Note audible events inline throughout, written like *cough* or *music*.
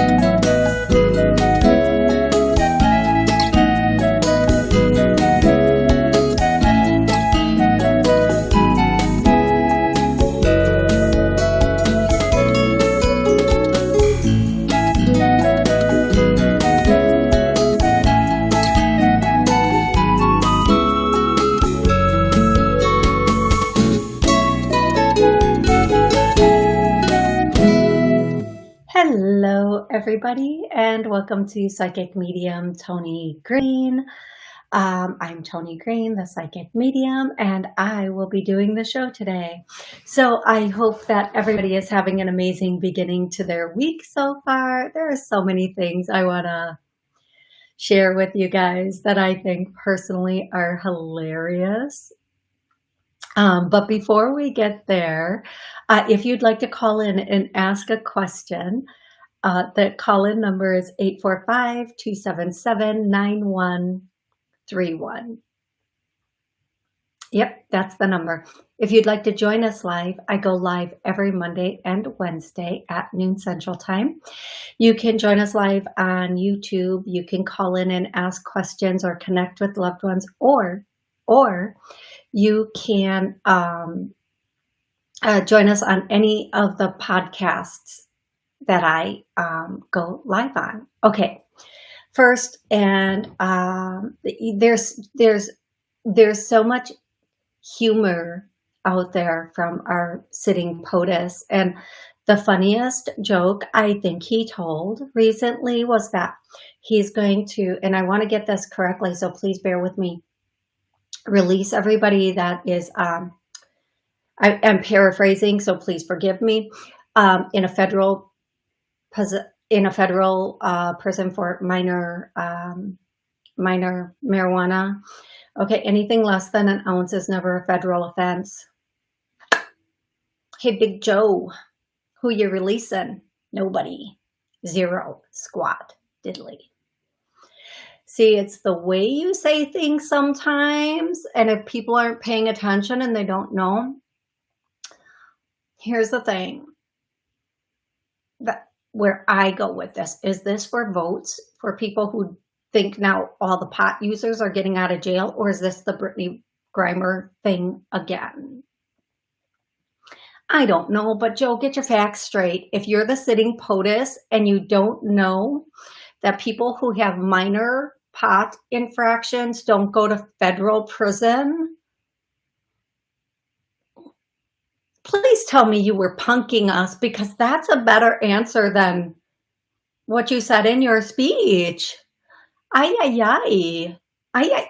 Hello, welcome to Psychic Medium Tony Green. Um, I'm Tony Green, the Psychic Medium, and I will be doing the show today. So I hope that everybody is having an amazing beginning to their week so far. There are so many things I want to share with you guys that I think personally are hilarious. Um, but before we get there, uh, if you'd like to call in and ask a question, uh, the call-in number is 845-277-9131. Yep, that's the number. If you'd like to join us live, I go live every Monday and Wednesday at noon Central Time. You can join us live on YouTube. You can call in and ask questions or connect with loved ones, or, or you can um, uh, join us on any of the podcasts that I um, go live on. Okay, first, and um, there's there's there's so much humor out there from our sitting POTUS, and the funniest joke I think he told recently was that he's going to, and I want to get this correctly, so please bear with me, release everybody that is, um, I am paraphrasing, so please forgive me, um, in a federal in a federal uh, prison for minor um, minor marijuana. Okay, anything less than an ounce is never a federal offense. Hey, Big Joe, who you releasing? Nobody. Zero. Squat. Diddly. See, it's the way you say things sometimes, and if people aren't paying attention and they don't know, here's the thing. That where I go with this. Is this for votes for people who think now all the pot users are getting out of jail, or is this the Brittney Griner thing again? I don't know, but Joe, get your facts straight. If you're the sitting POTUS and you don't know that people who have minor pot infractions don't go to federal prison, please tell me you were punking us because that's a better answer than what you said in your speech. Ay, ay, ay. Ay,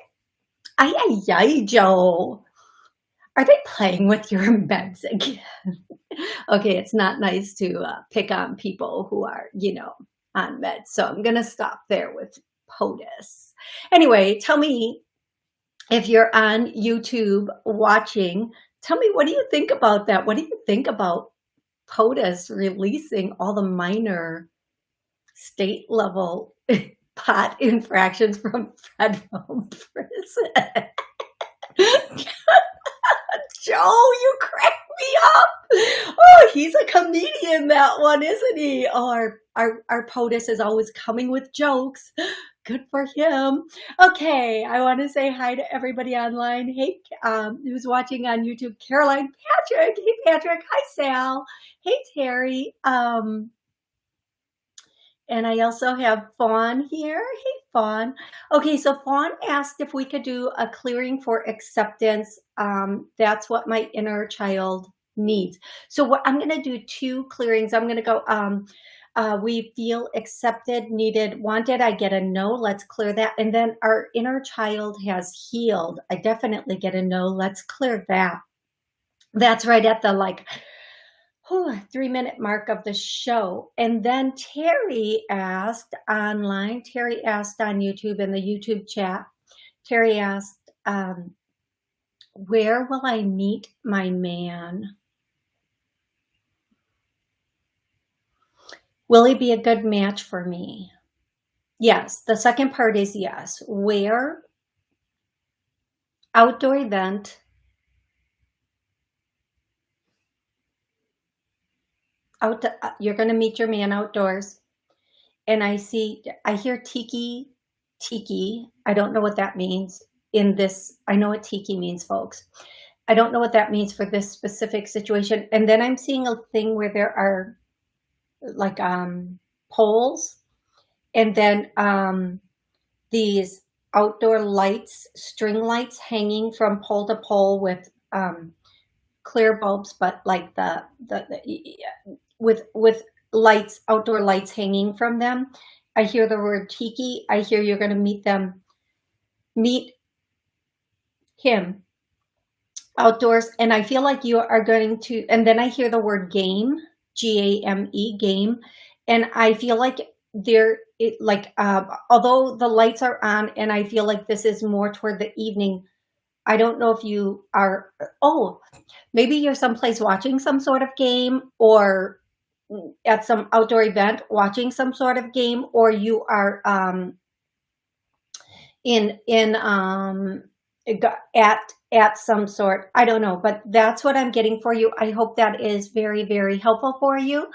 ay, ay, Joe. Are they playing with your *laughs* meds again? okay, it's not nice to uh, pick on people who are, you know, on meds. So I'm going to stop there with POTUS. Anyway, tell me if you're on YouTube watching Tell me, what do you think about that? What do you think about POTUS releasing all the minor state level *laughs* pot infractions from federal *laughs* prison? *laughs* Joe, you crack me up. Oh, he's a comedian, that one, isn't he? Our, our, our POTUS is always coming with jokes good for him. Okay, I want to say hi to everybody online. Hey, um, who's watching on YouTube? Caroline Patrick. Hey, Patrick. Hi, Sal. Hey, Terry. Um, and I also have Fawn here. Hey, Fawn. Okay, so Fawn asked if we could do a clearing for acceptance. Um, that's what my inner child needs. So what I'm going to do two clearings. I'm going to go um, uh, we feel accepted, needed, wanted. I get a no. Let's clear that. And then our inner child has healed. I definitely get a no. Let's clear that. That's right at the like whew, three minute mark of the show. And then Terry asked online, Terry asked on YouTube in the YouTube chat, Terry asked, um, where will I meet my man? Will he be a good match for me? Yes. The second part is yes. Where? Outdoor event. Out, you're going to meet your man outdoors. and I see, I hear tiki, tiki. I don't know what that means in this. I know what tiki means, folks. I don't know what that means for this specific situation. And then I'm seeing a thing where there are like um, poles and then um, these outdoor lights, string lights hanging from pole to pole with um, clear bulbs, but like the, the, the with, with lights, outdoor lights hanging from them. I hear the word tiki. I hear you're going to meet them, meet him outdoors. And I feel like you are going to, and then I hear the word game, G-A-M-E, game. And I feel like there, it like, uh, although the lights are on and I feel like this is more toward the evening, I don't know if you are, oh, maybe you're someplace watching some sort of game or at some outdoor event watching some sort of game or you are um, in in um, at at some sort. I don't know but that's what i'm getting for you. I hope that is very very helpful for you.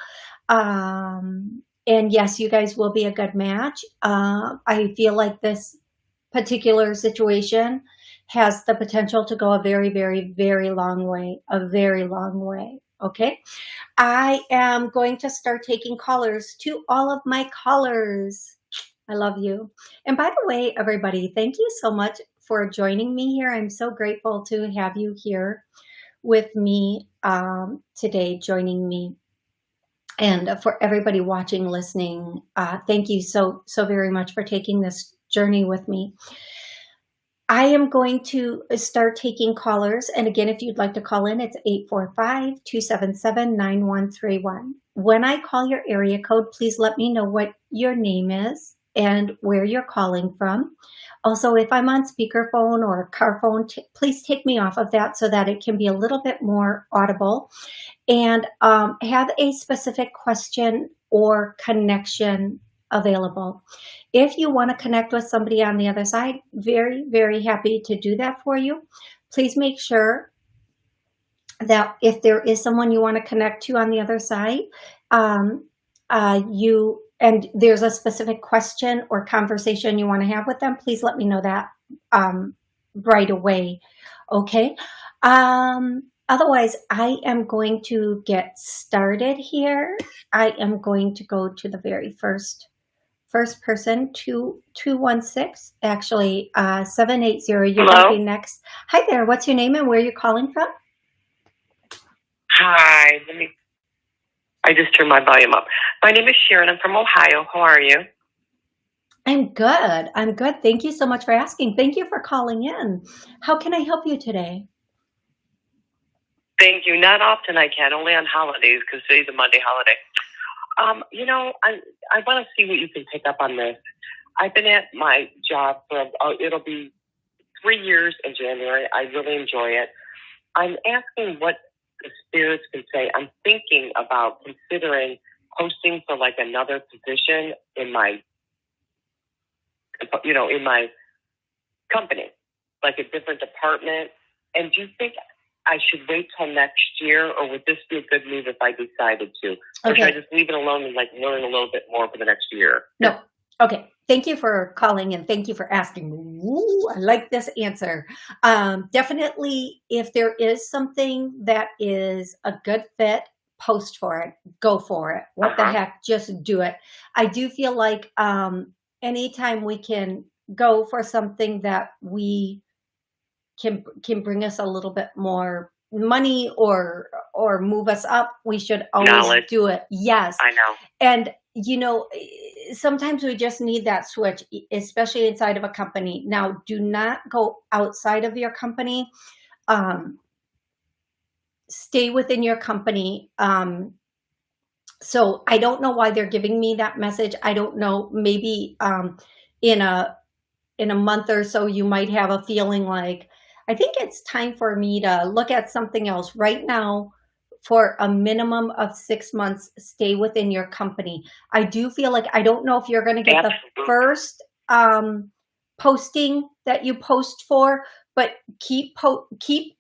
Um, and yes you guys will be a good match. Uh, i feel like this particular situation has the potential to go a very very very long way a very long way okay? I am going to start taking callers to all of my callers. I love you. And by the way everybody thank you so much for joining me here. I'm so grateful to have you here with me um, today, joining me. And for everybody watching, listening, uh, thank you so, so very much for taking this journey with me. I am going to start taking callers. And again, if you'd like to call in, it's 845-277-9131. When I call your area code, please let me know what your name is and where you're calling from. Also, if I'm on speakerphone or car phone, please take me off of that so that it can be a little bit more audible and um, have a specific question or connection available. If you want to connect with somebody on the other side, very, very happy to do that for you. Please make sure that if there is someone you want to connect to on the other side, um, uh, you and there's a specific question or conversation you want to have with them, please let me know that um, right away. Okay. Um, otherwise, I am going to get started here. I am going to go to the very first first person, two two one six, actually uh, seven eight zero. You're going to be next. Hi there. What's your name and where are you're calling from? Hi. Let me I just turned my volume up. My name is Sharon. I'm from Ohio. How are you? I'm good. I'm good. Thank you so much for asking. Thank you for calling in. How can I help you today? Thank you. Not often I can, only on holidays because today's a Monday holiday. Um, you know, I I want to see what you can pick up on this. I've been at my job for uh, it'll be three years in January. I really enjoy it. I'm asking what the spirits can say, I'm thinking about considering posting for like another position in my, you know, in my company, like a different department. And do you think I should wait till next year, or would this be a good move if I decided to? Or okay. should I just leave it alone and like learn a little bit more for the next year? No. Okay. Thank you for calling and thank you for asking. Ooh, I like this answer. Um, definitely, if there is something that is a good fit, post for it, go for it. What uh -huh. the uh-huh. heck, just do it. I do feel like um, anytime we can go for something that we can can bring us a little bit more money or or move us up, we should always Knowledge. do it. Yes. I know. And you know, sometimes we just need that switch, especially inside of a company. Now, do not go outside of your company. Um, stay within your company. Um, so I don't know why they're giving me that message. I don't know. Maybe um, in a in a month or so, you might have a feeling like, I think it's time for me to look at something else. Right now, for a minimum of six months, stay within your company. I do feel like, I don't know if you're going to get Absolutely. the first um, posting that you post for, but keep, keep,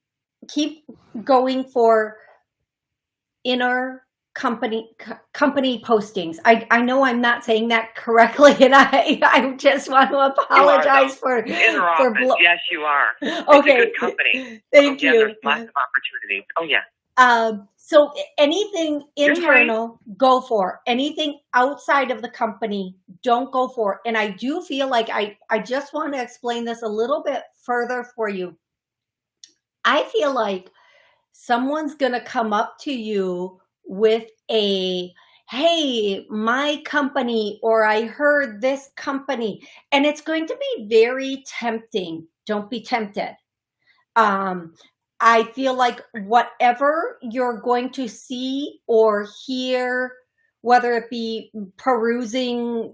keep going for inner company company postings. I, I know I'm not saying that correctly, *laughs* and I I just want to apologize for for blo- yes, you are. Okay, company. Thank oh, you. Yeah, there's lots of opportunities. Oh yeah. Um, so anything internal, go for. Anything outside of the company, don't go for. And I do feel like I I just want to explain this a little bit further for you. I feel like someone's gonna come up to you with a hey, my company, or I heard this company, and it's going to be very tempting. Don't be tempted. Um, I feel like whatever you're going to see or hear, whether it be perusing,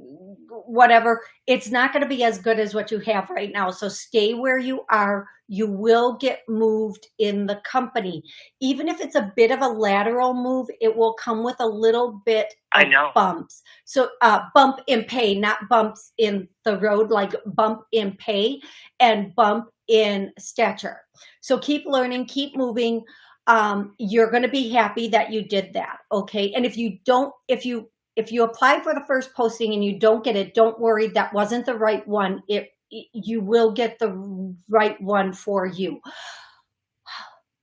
whatever, it's not going to be as good as what you have right now. So stay where you are you will get moved in the company. Even if it's a bit of a lateral move, it will come with a little bit I know. bumps. So uh, bump in pay, not bumps in the road, like bump in pay and bump in stature. So keep learning, keep moving. Um, you're going to be happy that you did that. Okay. And if you don't, if you, if you apply for the first posting and you don't get it, don't worry. That wasn't the right one. It you will get the right one for you.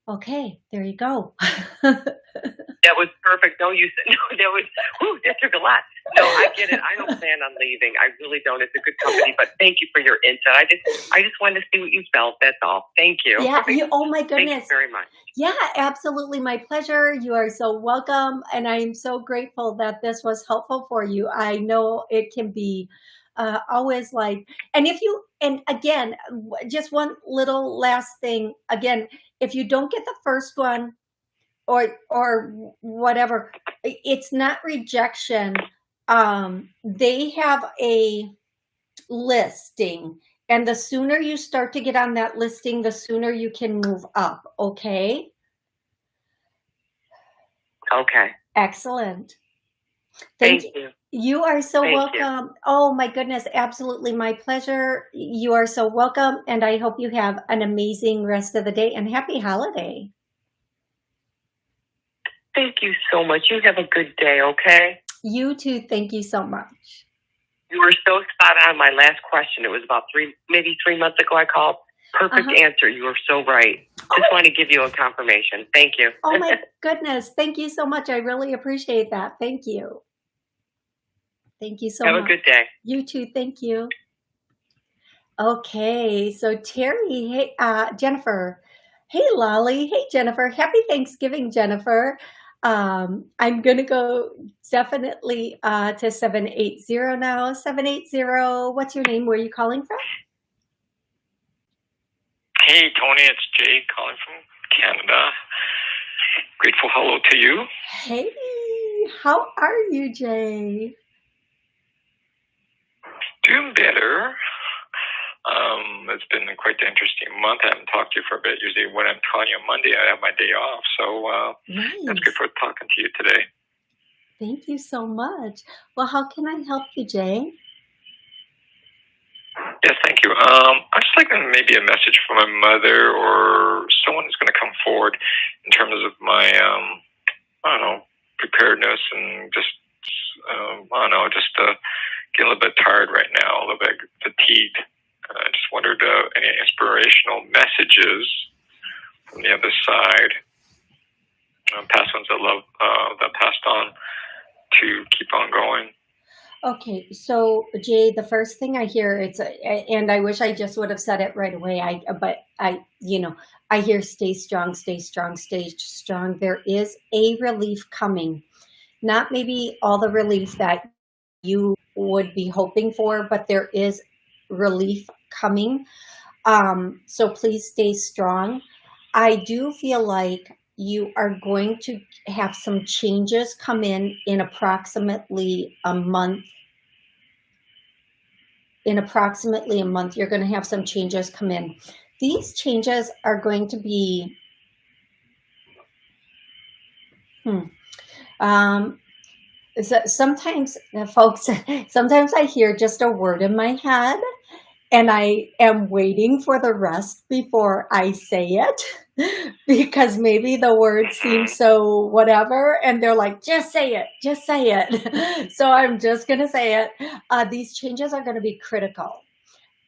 Okay, there you go. *laughs* that was perfect. No, you said *laughs* no. That was whew, that took a lot. No, I get it. I don't *laughs* plan on leaving. I really don't. It's a good company, but thank you for your insight. I just, I just wanted to see what you felt. That's all. Thank you. Yeah. You, oh my goodness. Thank you very much. Yeah, absolutely. My pleasure. You are so welcome, and I'm so grateful that this was helpful for you. I know it can be uh, always like, and if you, and again, just one little last thing, again, if you don't get the first one or, or whatever, it's not rejection. Um, they have a listing and the sooner you start to get on that listing, the sooner you can move up. Okay. Okay. Excellent. Thank, Thank you. You are so Thank welcome. You. Oh my goodness, absolutely my pleasure. You are so welcome and I hope you have an amazing rest of the day and happy holiday. Thank you so much. You have a good day, okay? You too. Thank you so much. You were so spot on my last question. It was about three, maybe three months ago I called. Perfect uh -huh. answer. You were so right. Just oh want to give you a confirmation. Thank you. oh my *laughs* goodness. Thank you so much. I really appreciate that. Thank you. Thank you so Have much. Have a good day. You too. Thank you. Okay, so Terry, hey, uh, Jennifer. Hey, Lolly. Hey, Jennifer. Happy Thanksgiving, Jennifer. Um, I'm going to go definitely uh, to 780 now. 780, what's your name? Where are you calling from? Hey, Tony, it's Jay calling from Canada. Grateful hello to you. Hey, how are you, Jay? Better. Um, it's been quite an interesting month. I haven't talked to you for a bit. Usually, when I'm calling you on Monday, I have my day off. So uh, nice. that's good for talking to you today. Thank you so much. Well, how can I help you, Jay? Yes, thank you. Um, I'd just like maybe a message from my mother or someone who's going to come forward in terms of my, um, I don't know, preparedness and just, um, I don't know, just uh, getting a little bit tired right now, a little bit fatigued. Uh, I just wondered uh, any inspirational messages from the other side, uh, past ones that love uh, that passed on to keep on going. Okay, so Jay, the first thing I hear it's, a, and I wish I just would have said it right away. I, but I, you know, I hear stay strong, stay strong, stay strong. There is a relief coming, not maybe all the relief that you would be hoping for, but there is relief coming. Um, so please stay strong. I do feel like you are going to have some changes come in in approximately a month. In approximately a month, you're going to have some changes come in. These changes are going to be, hmm, um, so sometimes, uh, folks, *laughs* sometimes I hear just a word in my head and I am waiting for the rest before I say it *laughs* because maybe the words seem so whatever and they're like, just say it, just say it. *laughs* so I'm just going to say it. Uh, these changes are going to be critical.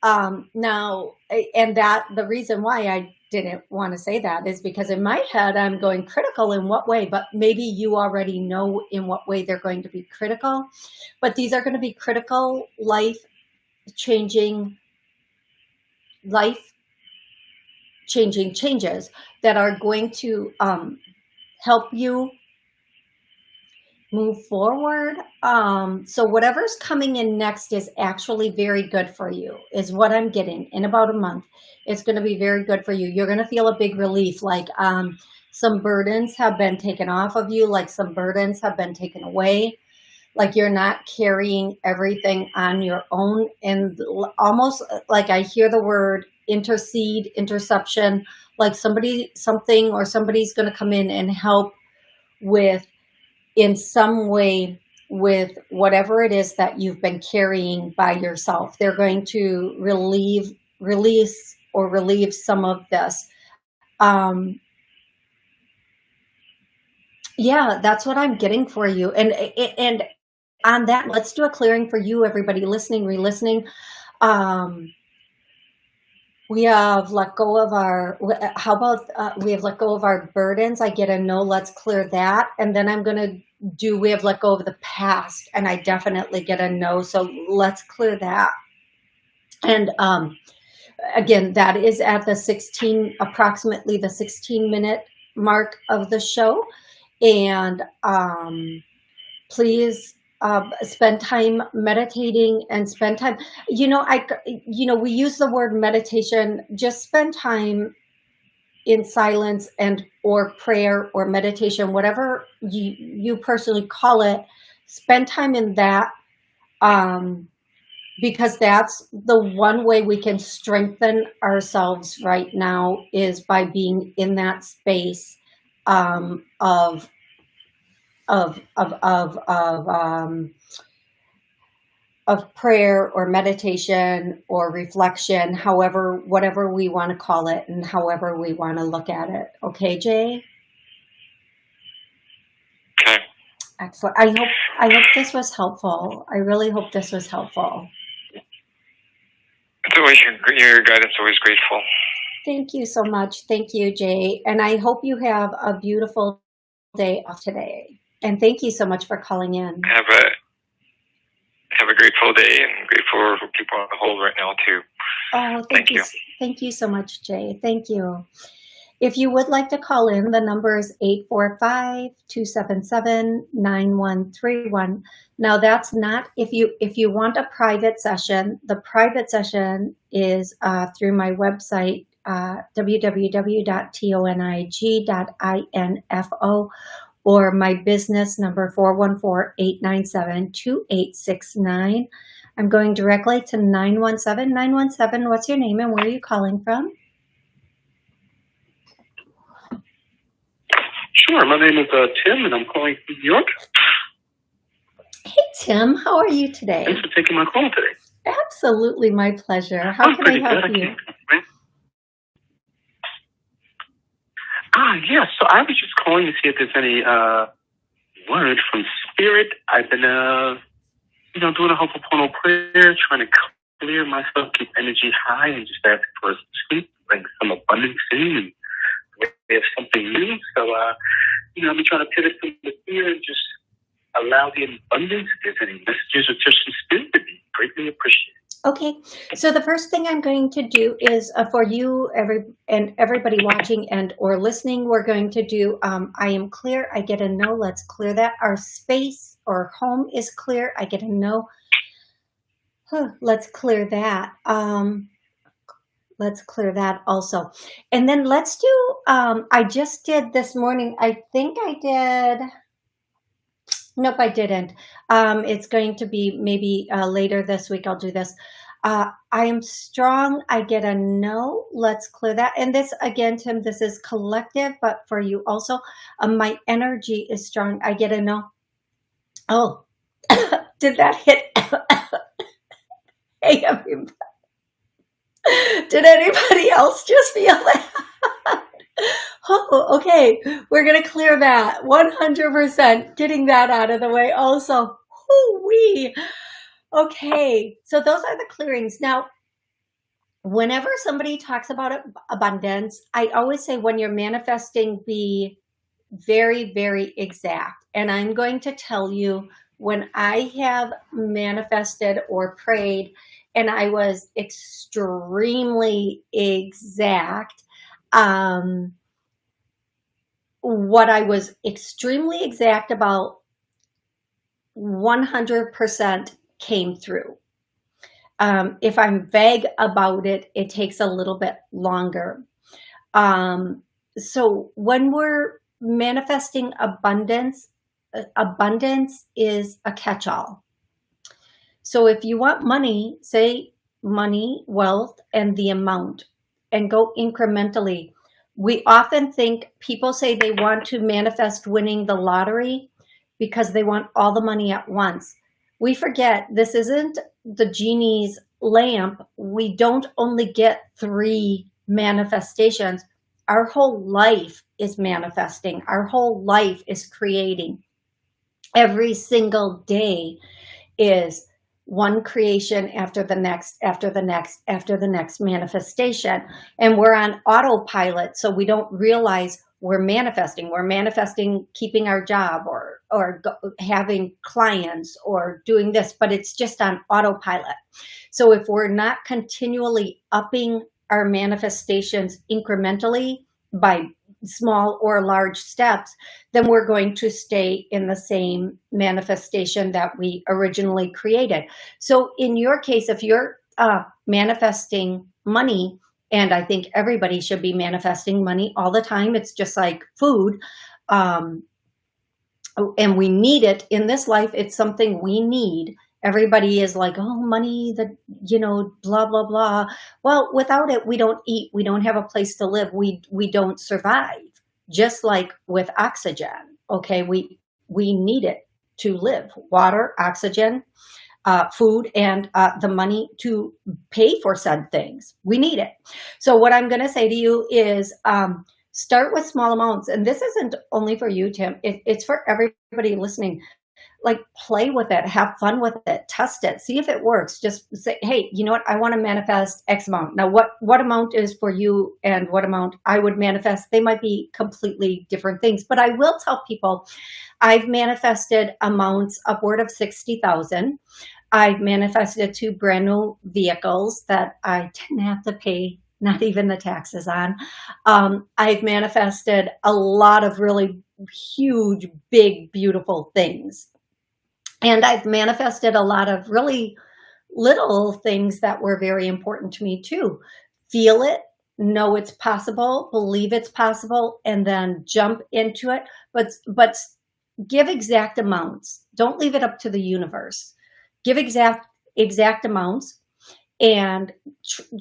Um, now, and that the reason why I didn't want to say that is because in my head, I'm going critical in what way, but maybe you already know in what way they're going to be critical, but these are going to be critical life changing life changing changes that are going to um, help you move forward. Um, so whatever's coming in next is actually very good for you, is what I'm getting in about a month. It's going to be very good for you. You're going to feel a big relief, like um, some burdens have been taken off of you, like some burdens have been taken away, like you're not carrying everything on your own. And almost like I hear the word intercede, interception, like somebody, something or somebody's going to come in and help with in some way with whatever it is that you've been carrying by yourself. They're going to relieve, release or relieve some of this. Um, yeah, that's what I'm getting for you. And, and on that, let's do a clearing for you, everybody listening, re-listening. Um, we have let go of our, how about uh, we have let go of our burdens? I get a no, let's clear that. And then I'm going to do we have let go of the past? And I definitely get a no. So let's clear that. And um, again, that is at the 16, approximately the 16 minute mark of the show. And um, please uh, spend time meditating and spend time, you know, I, you know, we use the word meditation, just spend time in silence and or prayer or meditation, whatever you, you personally call it, spend time in that um, because that's the one way we can strengthen ourselves right now is by being in that space um, of of of of of um, of prayer or meditation or reflection, however, whatever we want to call it and however we want to look at it. Okay, Jay? Okay. Excellent. I hope I hope this was helpful. I really hope this was helpful. It's always your, your guidance always grateful. Thank you so much. Thank you, Jay. And I hope you have a beautiful day off today. And thank you so much for calling in. Have a have a grateful day and grateful for people on the hold right now too. Oh, thank, thank you. you. Thank you so much, Jay. Thank you. If you would like to call in, the number is 845-277-9131. Now that's not, if you if you want a private session, the private session is uh, through my website, uh, www.tonig.info or my business number 414-897-2869. I'm going directly to 917. 917, what's your name and where are you calling from? Sure, my name is uh, Tim and I'm calling from New York. Hey Tim, how are you today? Thanks for taking my call today. Absolutely, my pleasure. How I'm can I help good. you? Ah, yes. So I was just calling to see if there's any uh, word from Spirit. I've been, uh, you know, doing a Ho'oponopono prayer, trying to clear myself, keep energy high, and just ask for sleep, bring some abundance in, and there's something new. So, uh, you know, I've been trying to pivot from the fear and just allow the abundance. If there's any messages or just spirit, to be greatly appreciated. Okay, so the first thing I'm going to do is uh, for you every and everybody watching and or listening, we're going to do um, I am clear, I get a no, let's clear that. Our space or home is clear, I get a no. Huh, let's clear that. Um, let's clear that also. And then let's do, um, I just did this morning, I think I did, Nope, I didn't. Um, it's going to be maybe uh, later this week. I'll do this. Uh, I am strong. I get a no. Let's clear that. And this again, Tim, this is collective, but for you also, uh, my energy is strong. I get a no. Oh, *coughs* did that hit? *coughs* hey, everybody. Did anybody else just feel that? *laughs* oh, okay. We're going to clear that 100%, getting that out of the way also. Hoo-wee. Okay, so those are the clearings. Now, whenever somebody talks about abundance, I always say when you're manifesting, be very, very exact. And I'm going to tell you when I have manifested or prayed and I was extremely exact, um, what I was extremely exact about 100% came through. Um, if I'm vague about it, it takes a little bit longer. Um, so when we're manifesting abundance, uh, abundance is a catch-all. So if you want money, say money, wealth, and the amount, and go incrementally. We often think people say they want to manifest winning the lottery because they want all the money at once. We forget this isn't the genie's lamp. We don't only get three manifestations. Our whole life is manifesting. Our whole life is creating. Every single day is one creation after the next, after the next, after the next manifestation. And we're on autopilot, so we don't realize we're manifesting. We're manifesting keeping our job or, or having clients or doing this, but it's just on autopilot. So if we're not continually upping our manifestations incrementally by small or large steps, then we're going to stay in the same manifestation that we originally created. So in your case, if you're uh, manifesting money, and I think everybody should be manifesting money all the time. It's just like food. Um, and we need it in this life. It's something we need. Everybody is like, oh, money, the, you know, blah, blah, blah. Well, without it, we don't eat. We don't have a place to live. We, we don't survive. Just like with oxygen, okay? We, we need it to live. Water, oxygen, uh, food, and uh, the money to pay for said things. We need it. So what I'm going to say to you is um, start with small amounts. And this isn't only for you, Tim. It, it's for everybody listening like play with it, have fun with it, test it, see if it works. Just say, hey, you know what? I want to manifest X amount. Now, what, what amount is for you and what amount I would manifest? They might be completely different things, but I will tell people I've manifested amounts upward of 60,000. I've manifested two brand new vehicles that I didn't have to pay not even the taxes on. Um, I've manifested a lot of really huge, big, beautiful things. And I've manifested a lot of really little things that were very important to me too. Feel it, know it's possible, believe it's possible, and then jump into it. But, but give exact amounts. Don't leave it up to the universe. Give exact, exact amounts and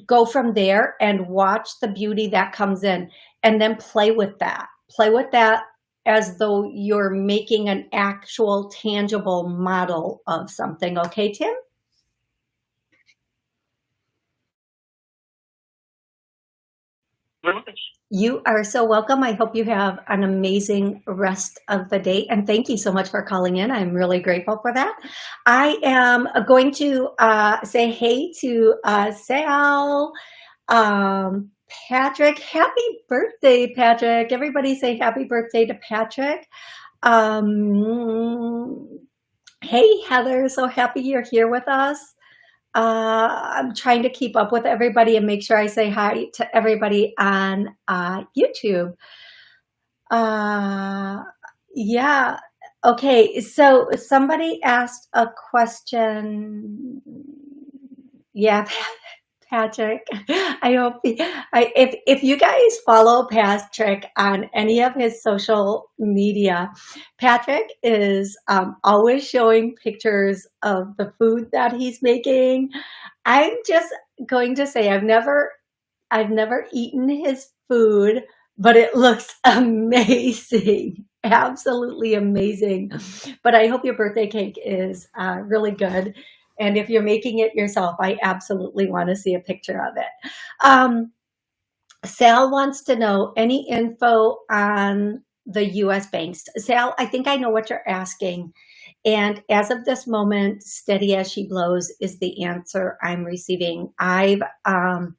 go from there and watch the beauty that comes in and then play with that. Play with that as though you're making an actual tangible model of something. Okay, Tim? You are so welcome. I hope you have an amazing rest of the day. And thank you so much for calling in. I'm really grateful for that. I am going to uh, say hey to uh, Sal, um, Patrick. Happy birthday, Patrick. Everybody say happy birthday to Patrick. Um, hey, Heather. So happy you're here with us. Uh, I'm trying to keep up with everybody and make sure I say hi to everybody on uh, YouTube. Uh, yeah. Okay. So somebody asked a question. Yeah. *laughs* Patrick. *laughs* I hope I, if if you guys follow Patrick on any of his social media, Patrick is um, always showing pictures of the food that he's making. I'm just going to say I've never I've never eaten his food, but it looks *laughs* amazing. Absolutely amazing. But I hope your birthday cake is uh, really good And if you're making it yourself, I absolutely want to see a picture of it. Um, Sal wants to know any info on the US banks. Sal, I think I know what you're asking. And as of this moment, steady as she blows is the answer I'm receiving. I've um,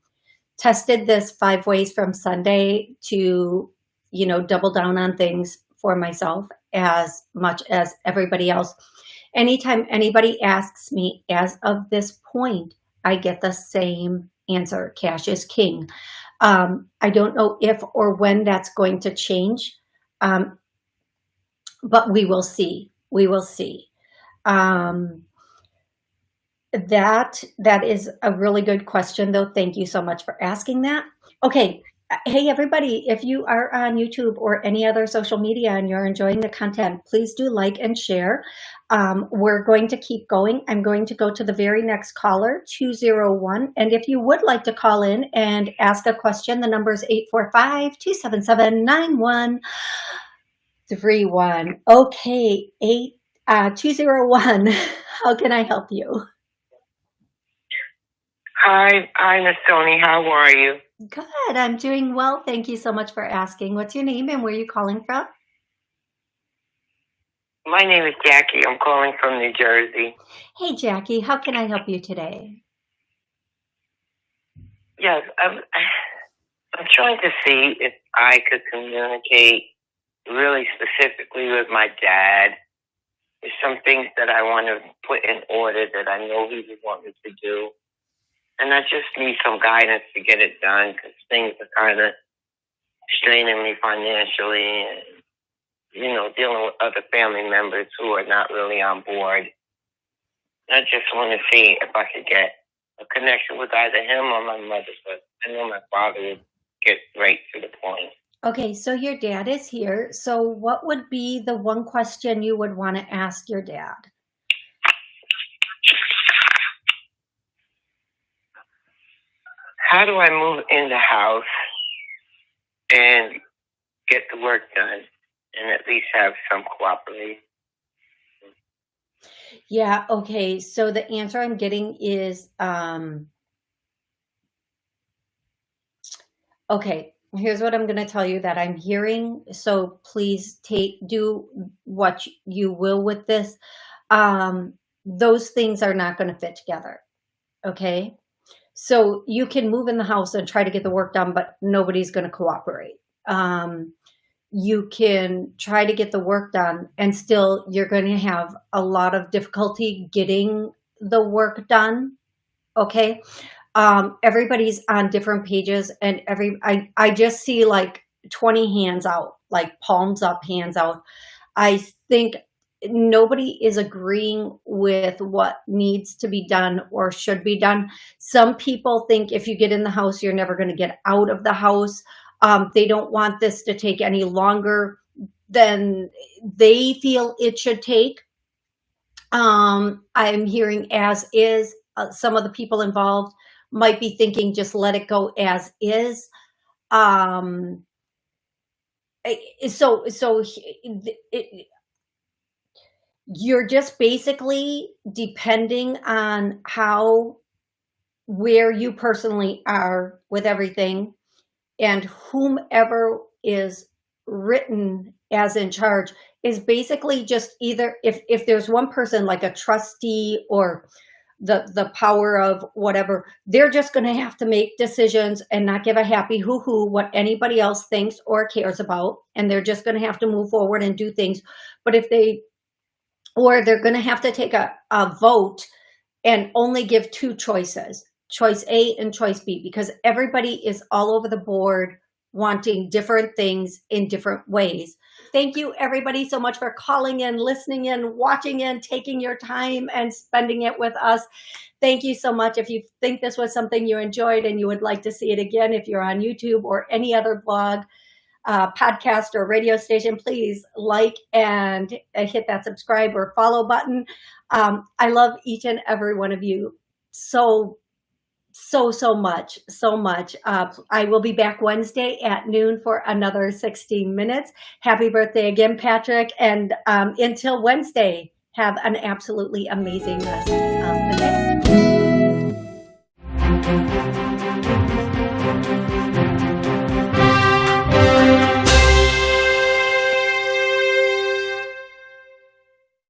tested this five ways from Sunday to, you know, double down on things for myself as much as everybody else. Anytime anybody asks me as of this point, I get the same answer, cash is king. Um, I don't know if or when that's going to change, um, but we will see. We will see. Um, that that is a really good question, though. Thank you so much for asking that. Okay, Hey, everybody, if you are on YouTube or any other social media and you're enjoying the content, please do like and share. Um, we're going to keep going. I'm going to go to the very next caller, 201. And if you would like to call in and ask a question, the number is 845-277-9131. Okay, eight, uh, 201, *laughs* how can I help you? Hi, hi, Miss Tony. How are you? Good. I'm doing well. Thank you so much for asking. What's your name and where are you calling from? My name is Jackie. I'm calling from New Jersey. Hey, Jackie. How can I help you today? Yes, I'm, I'm trying to see if I could communicate really specifically with my dad. There's some things that I want to put in order that I know he would want me to do and I just need some guidance to get it done because things are kind of straining me financially and, you know, dealing with other family members who are not really on board. I just want to see if I could get a connection with either him or my mother, but I know my father would get right to the point. Okay, so your dad is here. So what would be the one question you would want to ask your dad? how do I move in the house and get the work done and at least have some cooperation? Yeah, okay. So the answer I'm getting is um Okay, here's what I'm going to tell you that I'm hearing. So please take do what you will with this. Um those things are not going to fit together. Okay? So you can move in the house and try to get the work done, but nobody's going to cooperate. Um, you can try to get the work done and still you're going to have a lot of difficulty getting the work done. Okay. Um, everybody's on different pages and every, I, I just see like 20 hands out, like palms up, hands out. I think nobody is agreeing with what needs to be done or should be done. Some people think if you get in the house, you're never going to get out of the house. Um, they don't want this to take any longer than they feel it should take. Um, I'm hearing as is. Uh, some of the people involved might be thinking just let it go as is. Um, so so it, it, you're just basically depending on how where you personally are with everything and whomever is written as in charge is basically just either if if there's one person like a trustee or the the power of whatever they're just going to have to make decisions and not give a happy hoo-hoo what anybody else thinks or cares about. And they're just going to have to move forward and do things. But if they or they're going to have to take a, a vote and only give two choices, choice A and choice B, because everybody is all over the board wanting different things in different ways. Thank you everybody so much for calling in, listening in, watching in, taking your time and spending it with us. Thank you so much. If you think this was something you enjoyed and you would like to see it again, if you're on YouTube or any other blog, uh, podcast or radio station, please like and hit that subscribe or follow button. Um, I love each and every one of you so, so, so much, so much. Uh, I will be back Wednesday at noon for another 16 minutes. Happy birthday again, Patrick. And um, until Wednesday, Have an absolutely amazing rest of the day.